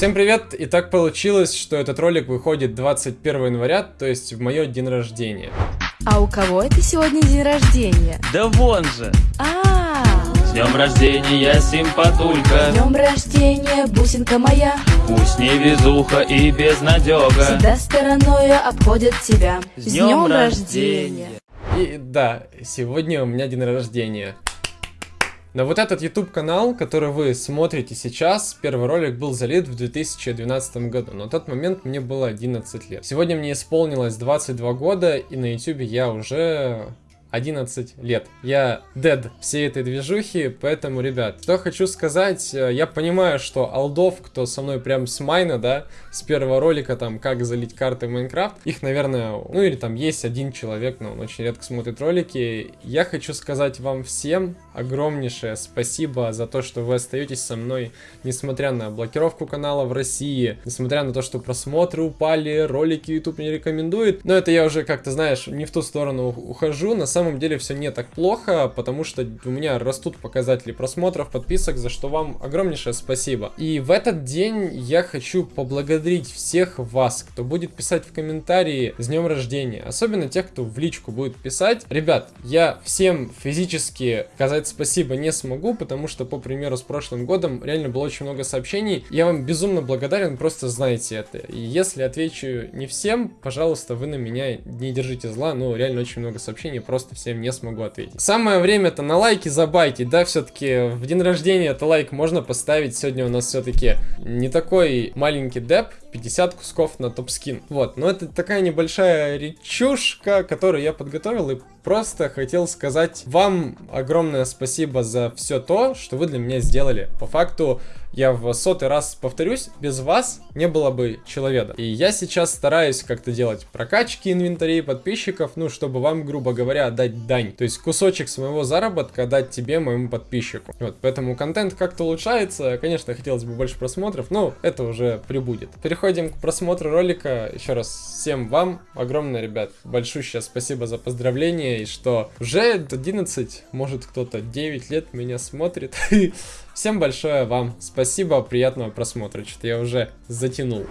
Всем привет! И так получилось, что этот ролик выходит 21 января, то есть в мое день рождения. А у кого это сегодня день рождения? Да вон же! А, С днем рождения, симпатулька! днем рождения, бусинка моя, Пусть не везуха и безнадега! всегда стороною обходят тебя. С днем рождения! И да, сегодня у меня день рождения. На вот этот YouTube канал, который вы смотрите сейчас, первый ролик был залит в 2012 году. На тот момент мне было 11 лет. Сегодня мне исполнилось 22 года, и на YouTube я уже 11 лет. Я дед всей этой движухи, поэтому, ребят, что хочу сказать, э, я понимаю, что алдов, кто со мной прям с майна, да, с первого ролика, там, как залить карты в Майнкрафт, их, наверное, ну или там есть один человек, но он очень редко смотрит ролики. Я хочу сказать вам всем огромнейшее спасибо за то, что вы остаетесь со мной, несмотря на блокировку канала в России, несмотря на то, что просмотры упали, ролики YouTube не рекомендует. Но это я уже как-то, знаешь, не в ту сторону ухожу. На самом деле все не так плохо, потому что у меня растут показатели просмотров, подписок, за что вам огромнейшее спасибо. И в этот день я хочу поблагодарить всех вас, кто будет писать в комментарии с днем рождения, особенно тех, кто в личку будет писать. Ребят, я всем физически сказать спасибо не смогу, потому что, по примеру, с прошлым годом реально было очень много сообщений. Я вам безумно благодарен, просто знайте это. И если отвечу не всем, пожалуйста, вы на меня не держите зла, но реально очень много сообщений, просто всем не смогу ответить. Самое время-то на лайки забайтить, да, все-таки в день рождения это лайк можно поставить. Сегодня у нас все-таки не такой маленький деп, 50 кусков на топ-скин. Вот, но это такая небольшая речушка, которую я подготовил и просто хотел сказать вам огромное спасибо за все то, что вы для меня сделали. По факту, я в сотый раз повторюсь, без вас не было бы человека. И я сейчас стараюсь как-то делать прокачки инвентарей подписчиков, ну, чтобы вам, грубо говоря, отдать дань. То есть кусочек своего заработка отдать тебе, моему подписчику. Вот, поэтому контент как-то улучшается. Конечно, хотелось бы больше просмотров, но это уже прибудет. Переходим к просмотру ролика. Еще раз всем вам огромное, ребят, большущее спасибо за поздравления и что уже 11, может кто-то 9 лет меня смотрит. Всем большое вам спасибо, приятного просмотра. Что-то я уже затянул.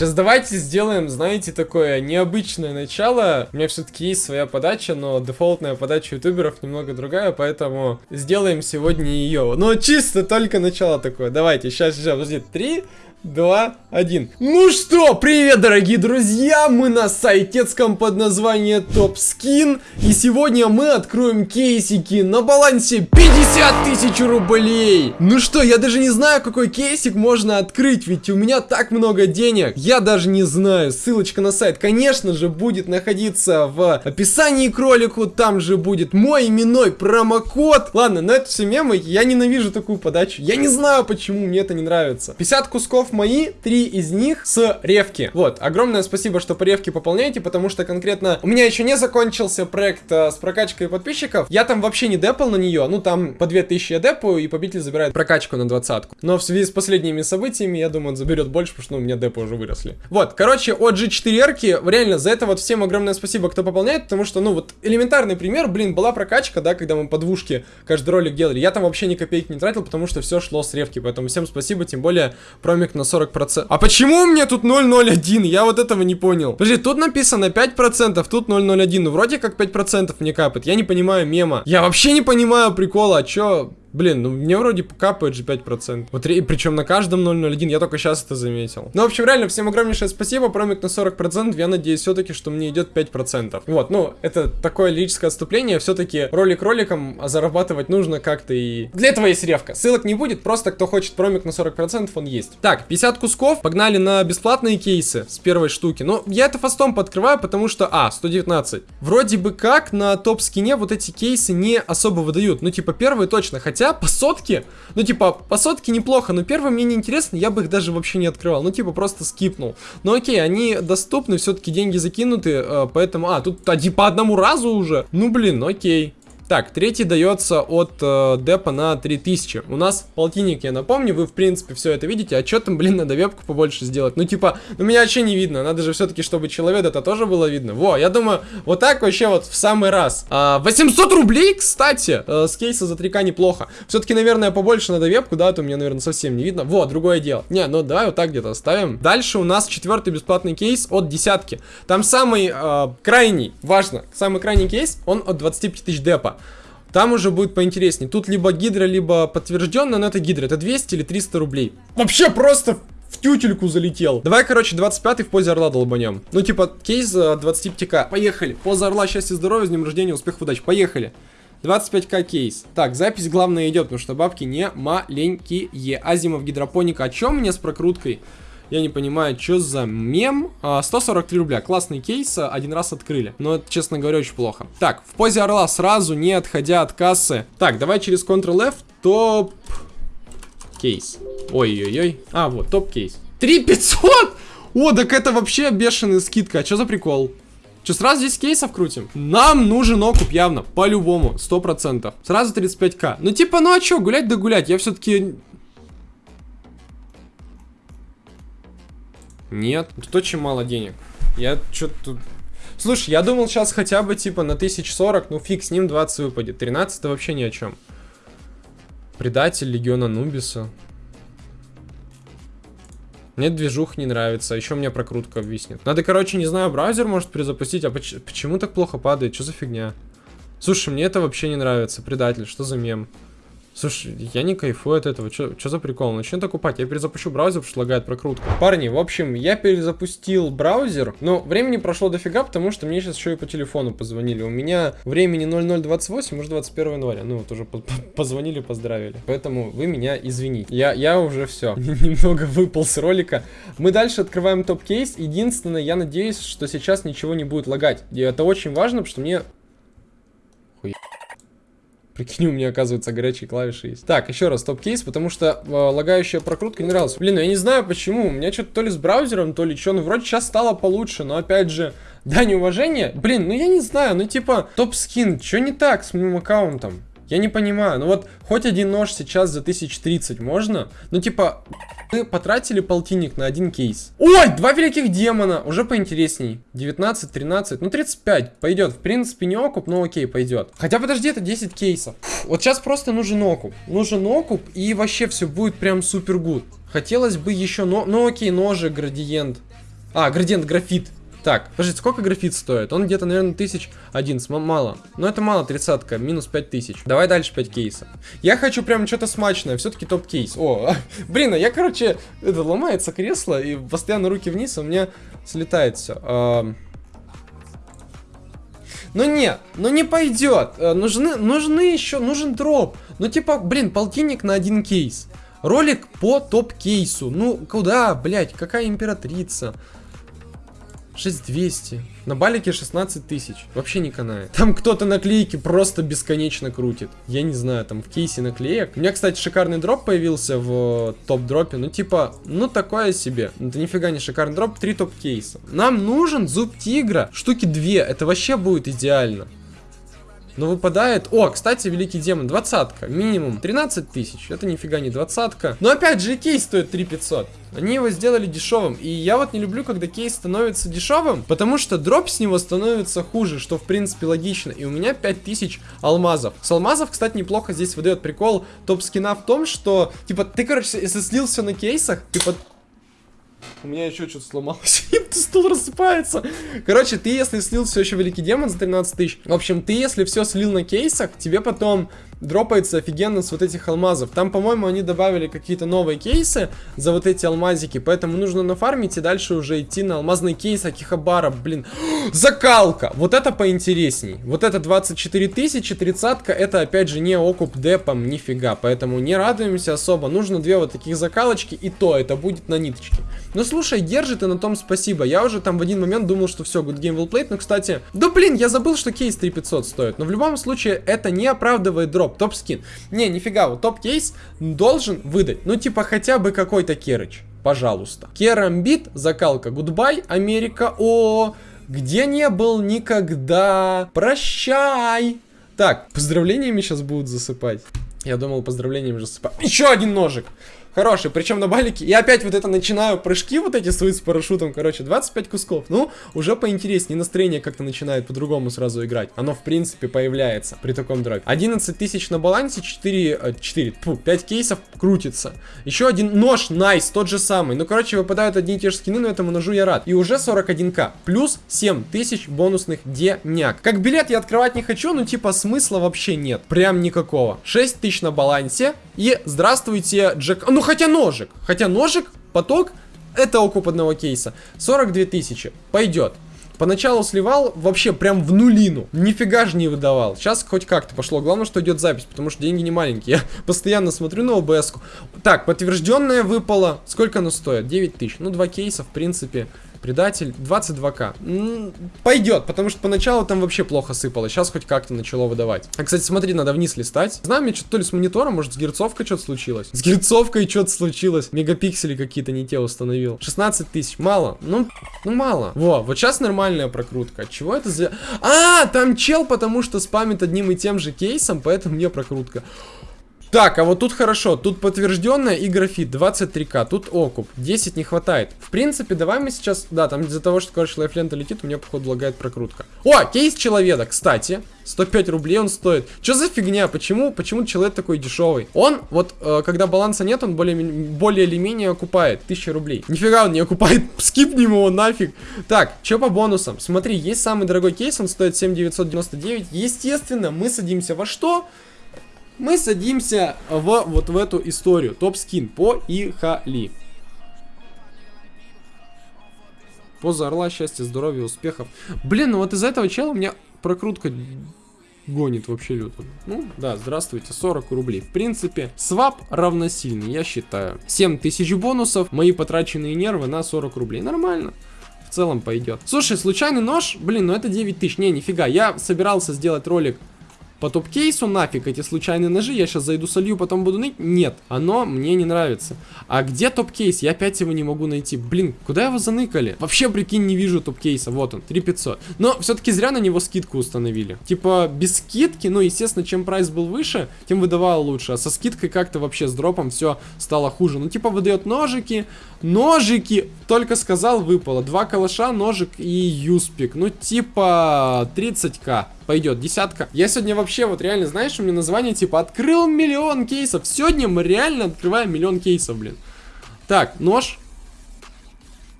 Сейчас давайте сделаем, знаете, такое необычное начало. У меня все-таки есть своя подача, но дефолтная подача ютуберов немного другая, поэтому сделаем сегодня ее. Но чисто только начало такое. Давайте, сейчас, сейчас, подожди, три, два, один. Ну что, привет, дорогие друзья, мы на сайтецком под названием Топ Скин, и сегодня мы откроем кейсики на балансе 50 тысяч рублей. Ну что, я даже не знаю, какой кейсик можно открыть, ведь у меня так много денег, я даже не знаю. Ссылочка на сайт, конечно же, будет находиться в описании к ролику, там же будет мой именной промокод. Ладно, но это все мемы, я ненавижу такую подачу, я не знаю, почему мне это не нравится. 50 кусков мои, три из них с ревки. Вот, огромное спасибо, что по ревке пополняете, потому что конкретно у меня еще не закончился проект э, с прокачкой подписчиков. Я там вообще не депал на нее, ну там по 2000 я депаю, и победитель забирает прокачку на двадцатку. Но в связи с последними событиями, я думаю, он заберет больше, потому что ну, у меня депы уже выросли. Вот, короче, от G4-эрки, реально, за это вот всем огромное спасибо, кто пополняет, потому что, ну вот, элементарный пример, блин, была прокачка, да, когда мы по двушке каждый ролик делали. Я там вообще ни копейки не тратил, потому что все шло с ревки, поэтому всем спасибо, тем более промик на 40%. А почему у меня тут 001? Я вот этого не понял. Подожди, тут написано 5%, тут 001. Ну, вроде как 5% мне капает. Я не понимаю мема. Я вообще не понимаю прикола. А чё? Блин, ну мне вроде капает же 5%. Вот причем на каждом 001, я только сейчас это заметил. Ну, в общем, реально, всем огромнейшее спасибо, промик на 40%, я надеюсь все-таки, что мне идет 5%. Вот, ну, это такое лирическое отступление, все-таки ролик роликом, а зарабатывать нужно как-то и... Для этого есть ревка. Ссылок не будет, просто кто хочет промик на 40%, он есть. Так, 50 кусков, погнали на бесплатные кейсы с первой штуки. Ну, я это фастом подкрываю, потому что, а, 119. Вроде бы как на топ-скине вот эти кейсы не особо выдают. Ну, типа, первые точно, хотя Хотя по сотке, ну типа, по сотке неплохо, но первые мне не интересно, я бы их даже вообще не открывал. Ну типа, просто скипнул. Но окей, они доступны, все-таки деньги закинуты, э, поэтому... А, тут один по одному разу уже? Ну блин, окей. Так, третий дается от э, депа на 3000. У нас полтинник, я напомню, вы в принципе все это видите. А что там, блин, надо вебку побольше сделать? Ну типа, ну меня вообще не видно. Надо же все-таки, чтобы человек это тоже было видно. Во, я думаю, вот так вообще вот в самый раз. А, 800 рублей, кстати, э, с кейса за 3к неплохо. Все-таки, наверное, побольше надо вебку, да, а то меня, наверное, совсем не видно. Вот, другое дело. Не, ну давай вот так где-то оставим. Дальше у нас четвертый бесплатный кейс от десятки. Там самый э, крайний, важно, самый крайний кейс, он от 25 тысяч депа. Там уже будет поинтереснее. Тут либо гидра, либо подтвержденно, но это гидра. Это 200 или 300 рублей. Вообще просто в тютельку залетел. Давай, короче, 25 в позе орла долбанем. Ну, типа, кейс 25к. Поехали. Поза орла, счастья, здоровья, с днем рождения, успехов, удачи. Поехали. 25к кейс. Так, запись главное идет, потому что бабки не маленькие. Азимов гидропоника. О чем мне с прокруткой? Я не понимаю, что за мем. А, 143 рубля. Классный кейс. а, Один раз открыли. Но это, честно говоря, очень плохо. Так, в позе орла сразу, не отходя от кассы. Так, давай через Ctrl-F. Топ... Кейс. Ой-ой-ой. А, вот, топ-кейс. 3500! О, так это вообще бешеная скидка. А что за прикол? Че, сразу здесь кейсов крутим? Нам нужен окуп явно, по-любому, 100%. Сразу 35к. Ну типа, ну а чё, гулять да гулять. Я все-таки Нет, тут очень мало денег. Я что-то тут... Слушай, я думал сейчас хотя бы типа на 1040, ну фиг с ним 20 выпадет. 13 вообще ни о чем. Предатель Легиона Нубиса. Мне движух не нравится, еще мне прокрутка виснет. Надо, короче, не знаю, браузер может перезапустить. А поч почему так плохо падает? Что за фигня? Слушай, мне это вообще не нравится. Предатель, что за мем? Слушай, я не кайфую от этого. Что за прикол? Начни окупать. Я перезапущу браузер, потому что лагает прокрутка. Парни, в общем, я перезапустил браузер. Но времени прошло дофига, потому что мне сейчас еще и по телефону позвонили. У меня времени 0028, может 21 января. Ну, вот уже по позвонили, поздравили. Поэтому вы меня извините. Я, я уже все. Немного выпал с ролика. Мы дальше открываем топ-кейс. Единственное, я надеюсь, что сейчас ничего не будет лагать. И это очень важно, потому что мне... Хуй... Прикинь, у меня, оказывается, горячие клавиши есть. Так, еще раз топ-кейс, потому что э, лагающая прокрутка не нравилась. Блин, ну я не знаю почему. У меня что-то то ли с браузером, то ли что. Ну, вроде сейчас стало получше, но опять же, дань уважения. Блин, ну я не знаю, ну типа, топ-скин, что не так с моим аккаунтом? Я не понимаю. Ну вот, хоть один нож сейчас за 1030 можно? Ну типа, мы потратили полтинник на один кейс. Ой, два великих демона. Уже поинтересней. 19, 13, ну 35. Пойдет. В принципе, не окуп, но окей, пойдет. Хотя, подожди, это 10 кейсов. Вот сейчас просто нужен окуп. Нужен окуп, и вообще все будет прям супер гуд. Хотелось бы еще, но, ну окей, ножи, градиент. А, градиент, графит. Так, подождите, сколько графит стоит? Он где-то, наверное, тысяч один, мало. Но это мало, тридцатка, минус пять тысяч. Давай дальше 5 кейсов. Я хочу прям что-то смачное, все-таки топ-кейс. О, блин, а я, короче, это ломается кресло, и постоянно руки вниз, у меня слетает все. Ну нет, ну не пойдет. Э, нужны, нужны еще, нужен дроп. Ну типа, блин, полтинник на один кейс. Ролик по топ-кейсу. Ну, куда, блядь, какая императрица? 6200. На балике 16 тысяч. Вообще не канает. Там кто-то наклейки просто бесконечно крутит. Я не знаю, там в кейсе наклеек. У меня, кстати, шикарный дроп появился в топ-дропе. Ну, типа, ну такое себе. Это нифига не шикарный дроп. Три топ-кейса. Нам нужен зуб тигра. Штуки две. Это вообще будет идеально. Но выпадает... О, кстати, Великий Демон, двадцатка. Минимум 13 тысяч. Это нифига не двадцатка. Но опять же, кейс стоит 3500. Они его сделали дешевым. И я вот не люблю, когда кейс становится дешевым, потому что дроп с него становится хуже, что в принципе логично. И у меня 5000 алмазов. С алмазов, кстати, неплохо здесь выдает прикол топ-скина в том, что, типа, ты, короче, если слил все на кейсах, типа, у меня еще что-то сломалось. стул рассыпается. Короче, ты если слил все еще Великий Демон за 13 тысяч, в общем, ты если все слил на кейсах, тебе потом дропается офигенно с вот этих алмазов. Там, по-моему, они добавили какие-то новые кейсы за вот эти алмазики, поэтому нужно нафармить и дальше уже идти на алмазный кейс Акихабара. Блин, закалка! Вот это поинтересней. Вот это 24 тысячи, тридцатка, это опять же не окуп депом, нифига, поэтому не радуемся особо. Нужно две вот таких закалочки, и то это будет на ниточке. Ну слушай, держит и на том спасибо. Я уже там в один момент думал, что все, good game well played, но кстати, да блин, я забыл, что кейс 3500 стоит. Но в любом случае, это не оправдывает дроп топ, топ скин. Не, нифига, вот топ кейс должен выдать, ну типа хотя бы какой-то керыч, пожалуйста. Керамбит, закалка, goodbye, Америка, о, где не был никогда, прощай. Так, поздравлениями сейчас будут засыпать. Я думал, поздравлениями засыпать. Еще один ножик. Хороший, причем на балике. Я опять вот это начинаю прыжки вот эти свои с парашютом, короче, 25 кусков. Ну, уже поинтереснее, настроение как-то начинает по-другому сразу играть. Оно, в принципе, появляется при таком дропе. 11 тысяч на балансе, 4, 4, фу, 5 кейсов крутится. Еще один нож, найс, тот же самый. Ну, короче, выпадают одни и те же скины, но этому ножу я рад. И уже 41к, плюс 7 тысяч бонусных деняк. Как билет я открывать не хочу, ну, типа, смысла вообще нет. Прям никакого. 6 тысяч на балансе. И здравствуйте, Джек... Ну, хотя ножик. Хотя ножик, поток, это окуп одного кейса. 42 тысячи. Пойдет. Поначалу сливал вообще прям в нулину. Нифига же не выдавал. Сейчас хоть как-то пошло. Главное, что идет запись, потому что деньги не маленькие. Я постоянно смотрю на ОБС. -ку. Так, подтвержденное выпало. Сколько оно стоит? 9 тысяч. Ну, два кейса, в принципе. Предатель 22к. Пойдет, потому что поначалу там вообще плохо сыпало. Сейчас хоть как-то начало выдавать. А, кстати, смотри, надо вниз листать. Знаю, мне что-то то ли с монитором, может, с герцовкой что-то случилось. С герцовкой что-то случилось. Мегапиксели какие-то не те установил. 16 тысяч. Мало. Ну, ну мало. Во, вот сейчас нормальная прокрутка. Чего это за... А, там чел, потому что спамит одним и тем же кейсом, поэтому мне прокрутка. Так, а вот тут хорошо, тут подтвержденная и графит, 23к, тут окуп, 10 не хватает. В принципе, давай мы сейчас, да, там из-за того, что, короче, лайфлента летит, у меня, походу, лагает прокрутка. О, кейс человека, кстати, 105 рублей он стоит. Что за фигня, почему, почему человек такой дешевый? Он, вот, э, когда баланса нет, он более, более или менее окупает 1000 рублей. Нифига он не окупает, скипнем его нафиг. Так, что по бонусам? Смотри, есть самый дорогой кейс, он стоит 7999. Естественно, мы садимся во что? Мы садимся в вот в эту историю. Топ-скин по Ихали. Поза орла, счастья, здоровья, успехов. Блин, ну вот из-за этого чела у меня прокрутка гонит вообще люто. Ну, да, здравствуйте, 40 рублей. В принципе, свап равносильный, я считаю. 7000 бонусов, мои потраченные нервы на 40 рублей. Нормально. В целом пойдет. Слушай, случайный нож, блин, ну это 9000. Не, нифига, я собирался сделать ролик по топ-кейсу нафиг эти случайные ножи, я сейчас зайду солью, потом буду ныть. Нет, оно мне не нравится. А где топ-кейс? Я опять его не могу найти. Блин, куда его заныкали? Вообще, прикинь, не вижу топ-кейса. Вот он, 3500. Но все-таки зря на него скидку установили. Типа, без скидки, ну, естественно, чем прайс был выше, тем выдавал лучше. А со скидкой как-то вообще с дропом все стало хуже. Ну, типа, выдает ножики, ножики, только сказал, выпало. Два калаша, ножик и юспик. Ну, типа, 30к пойдет, десятка. Я сегодня вообще, вот реально, знаешь, у меня название типа «Открыл миллион кейсов». Сегодня мы реально открываем миллион кейсов, блин. Так, нож.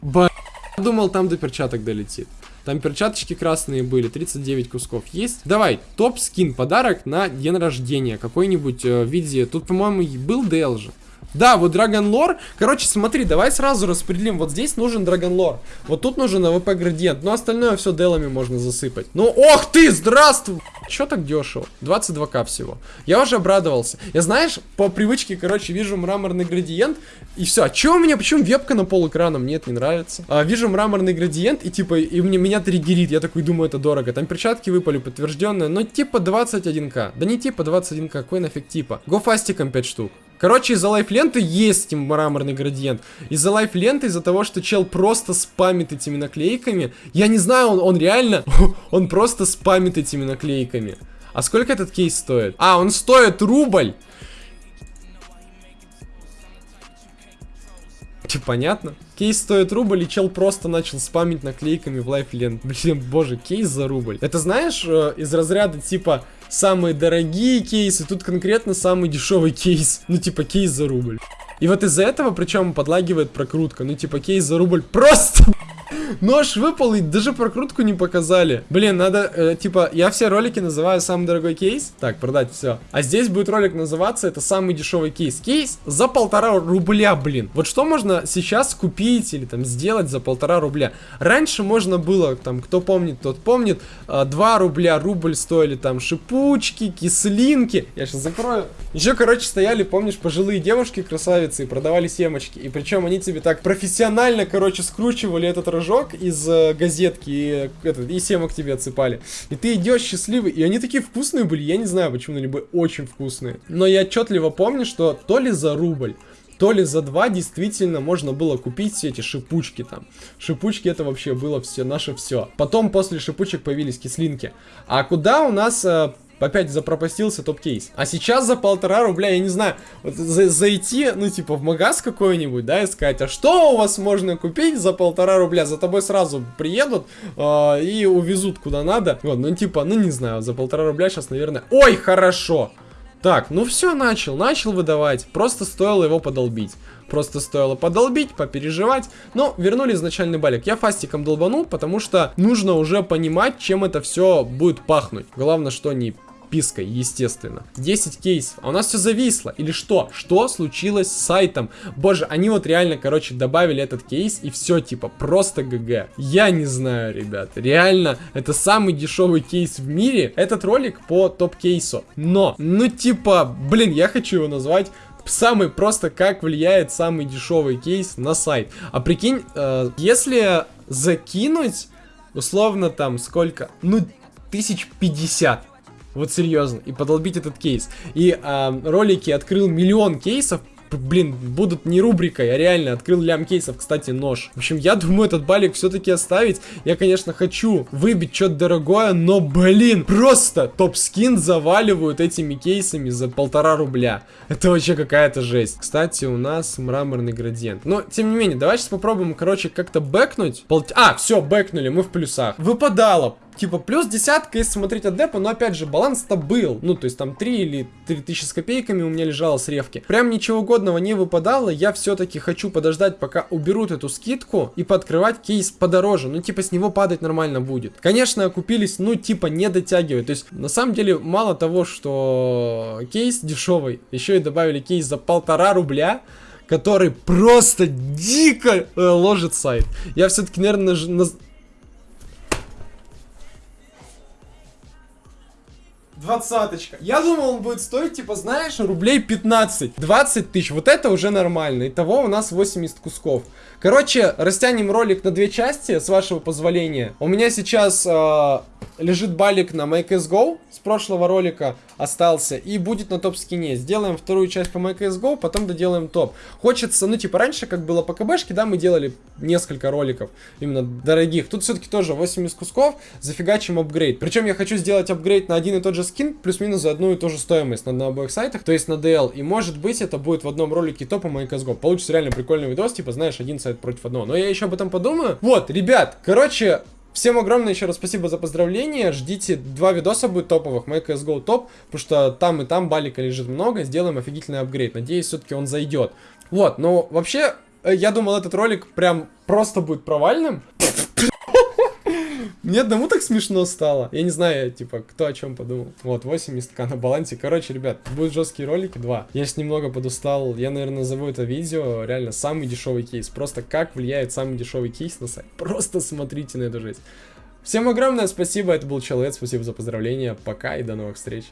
Б... Думал, там до перчаток долетит. Там перчаточки красные были, 39 кусков есть. Давай, топ-скин, подарок на день рождения. Какой-нибудь э, в виде... Тут, по-моему, был DL же. Да, вот Lore. Короче, смотри, давай сразу распределим. Вот здесь нужен Lore. Вот тут нужен АВП градиент. Но остальное все делами можно засыпать. Ну, ох ты, здравствуй! Че так дешево? 22к всего. Я уже обрадовался. Я, знаешь, по привычке, короче, вижу мраморный градиент. И все. А че у меня? Почему вебка на пол экрана? Мне это не нравится. А, вижу мраморный градиент и типа, и мне, меня триггерит. Я такой думаю, это дорого. Там перчатки выпали подтвержденные. Но типа 21к. Да не типа 21к, какой нафиг типа. Го фастиком 5 штук. Короче, из-за лайф-ленты есть мраморный градиент. Из-за лайф-ленты, из-за того, что чел просто спамит этими наклейками. Я не знаю, он, он реально, он просто спамит этими наклейками. А сколько этот кейс стоит? А, он стоит рубль. Понятно? Кейс стоит рубль, и чел просто начал спамить наклейками в лайфлент. Блин, боже, кейс за рубль. Это знаешь, э, из разряда типа самые дорогие кейсы, тут конкретно самый дешевый кейс. Ну, типа, кейс за рубль. И вот из-за этого, причем, подлагивает прокрутка. Ну, типа, кейс за рубль просто Нож выпал и даже прокрутку не показали. Блин, надо, э, типа, я все ролики называю самый дорогой кейс. Так, продать все. А здесь будет ролик называться, это самый дешевый кейс. Кейс за полтора рубля, блин. Вот что можно сейчас купить или там сделать за полтора рубля? Раньше можно было, там, кто помнит, тот помнит, 2 э, рубля, рубль стоили там шипучки, кислинки. Я сейчас закрою. Еще, короче, стояли, помнишь, пожилые девушки, красавицы, и продавали семечки. И причем они тебе так профессионально, короче, скручивали этот рожок из э, газетки и, этот, и семок тебе отсыпали. И ты идешь счастливый, и они такие вкусные были, я не знаю почему, они были очень вкусные. Но я отчетливо помню, что то ли за рубль, то ли за два действительно можно было купить все эти шипучки там. Шипучки это вообще было все наше все. Потом после шипучек появились кислинки. А куда у нас э, опять запропастился топ-кейс. А сейчас за полтора рубля, я не знаю, вот за- зайти, ну, типа, в магаз какой-нибудь, да, и сказать, а что у вас можно купить за полтора рубля? За тобой сразу приедут э, и увезут куда надо. Вот, ну, типа, ну, не знаю, за полтора рубля сейчас, наверное... Ой, хорошо! Так, ну все, начал, начал выдавать. Просто стоило его подолбить. Просто стоило подолбить, попереживать. Но вернули изначальный балик. Я фастиком долбанул, потому что нужно уже понимать, чем это все будет пахнуть. Главное, что не пиской, естественно. 10 кейсов. А у нас все зависло. Или что? Что случилось с сайтом? Боже, они вот реально, короче, добавили этот кейс и все, типа, просто ГГ. Я не знаю, ребят. Реально, это самый дешевый кейс в мире. Этот ролик по топ-кейсу. Но, ну, типа, блин, я хочу его назвать Самый просто, как влияет самый дешевый кейс на сайт. А прикинь, э, если закинуть, условно там, сколько? Ну, тысяч пятьдесят. Вот серьезно. И подолбить этот кейс. И э, ролики открыл миллион кейсов. Блин, будут не рубрикой, а реально открыл лям кейсов, кстати, нож. В общем, я думаю этот балик все-таки оставить. Я, конечно, хочу выбить что-то дорогое, но, блин, просто топ-скин заваливают этими кейсами за полтора рубля. Это вообще какая-то жесть. Кстати, у нас мраморный градиент. Но, тем не менее, давай сейчас попробуем, короче, как-то бэкнуть. Пол... А, все, бэкнули, мы в плюсах. Выпадало типа плюс десятка, если смотреть от депа, но опять же, баланс-то был. Ну, то есть там 3 или 3000 с копейками у меня лежало с ревки. Прям ничего годного не выпадало, я все-таки хочу подождать, пока уберут эту скидку и пооткрывать кейс подороже. Ну, типа с него падать нормально будет. Конечно, окупились, ну, типа не дотягивать. То есть, на самом деле, мало того, что кейс дешевый, еще и добавили кейс за полтора рубля который просто дико э, ложит сайт. Я все-таки, наверное, на, Двадцаточка. Я думал, он будет стоить, типа, знаешь, рублей 15. 20 тысяч. Вот это уже нормально. Итого у нас 80 кусков. Короче, растянем ролик на две части, с вашего позволения. У меня сейчас э, лежит балик на Make Go. С прошлого ролика остался. И будет на топ-скине. Сделаем вторую часть по Make Go, потом доделаем топ. Хочется, ну, типа, раньше, как было по КБшке, да, мы делали несколько роликов. Именно дорогих. Тут все-таки тоже 80 кусков. Зафигачим апгрейд. Причем я хочу сделать апгрейд на один и тот же скин, плюс-минус за одну и ту же стоимость на, на обоих сайтах, то есть на DL. И может быть это будет в одном ролике топа My CSGO. Получится реально прикольный видос, типа, знаешь, один сайт против одного. Но я еще об этом подумаю. Вот, ребят, короче, Всем огромное еще раз спасибо за поздравления. Ждите, два видоса будет топовых. My CSGO топ, потому что там и там балика лежит много. Сделаем офигительный апгрейд. Надеюсь, все-таки он зайдет. Вот, но вообще, э, я думал, этот ролик прям просто будет провальным. Мне одному так смешно стало. Я не знаю, типа, кто о чем подумал. Вот, 80к на балансе. Короче, ребят, будут жесткие ролики, два. Я сейчас немного подустал. Я, наверное, назову это видео реально самый дешевый кейс. Просто как влияет самый дешевый кейс на сайт. Просто смотрите на эту жесть. Всем огромное спасибо, это был Человек, спасибо за поздравления, пока и до новых встреч.